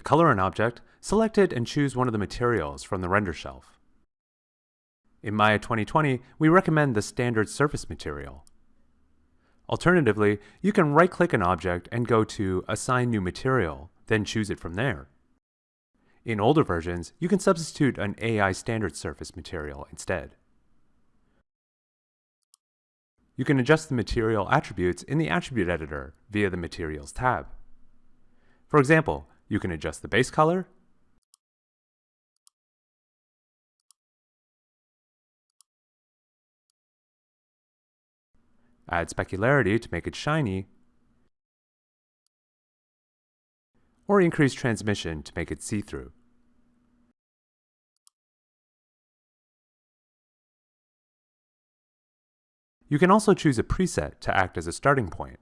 To color an object, select it and choose one of the materials from the render shelf. In Maya 2020, we recommend the standard surface material. Alternatively, you can right-click an object and go to Assign New Material, then choose it from there. In older versions, you can substitute an AI standard surface material instead. You can adjust the material attributes in the Attribute Editor via the Materials tab. For example, you can adjust the base color, add specularity to make it shiny, or increase transmission to make it see-through. You can also choose a preset to act as a starting point.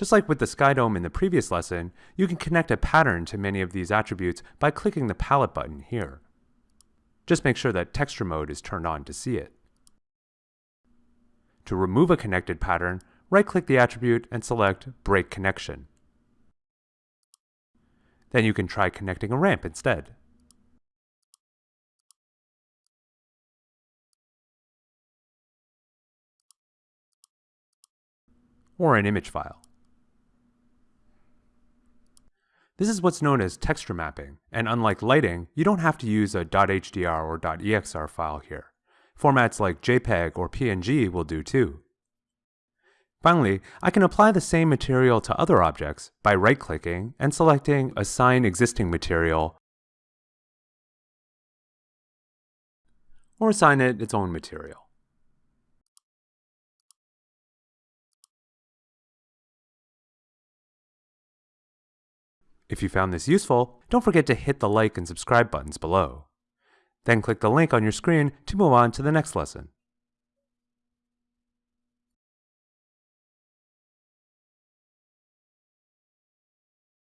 Just like with the sky dome in the previous lesson, you can connect a pattern to many of these attributes by clicking the palette button here. Just make sure that texture mode is turned on to see it. To remove a connected pattern, right-click the attribute and select Break Connection. Then you can try connecting a ramp instead. Or an image file. This is what's known as texture mapping, and unlike lighting, you don't have to use a .hdr or .exr file here. Formats like JPEG or PNG will do too. Finally, I can apply the same material to other objects by right-clicking and selecting Assign Existing Material or assign it its own material. If you found this useful, don't forget to hit the like and subscribe buttons below. Then click the link on your screen to move on to the next lesson.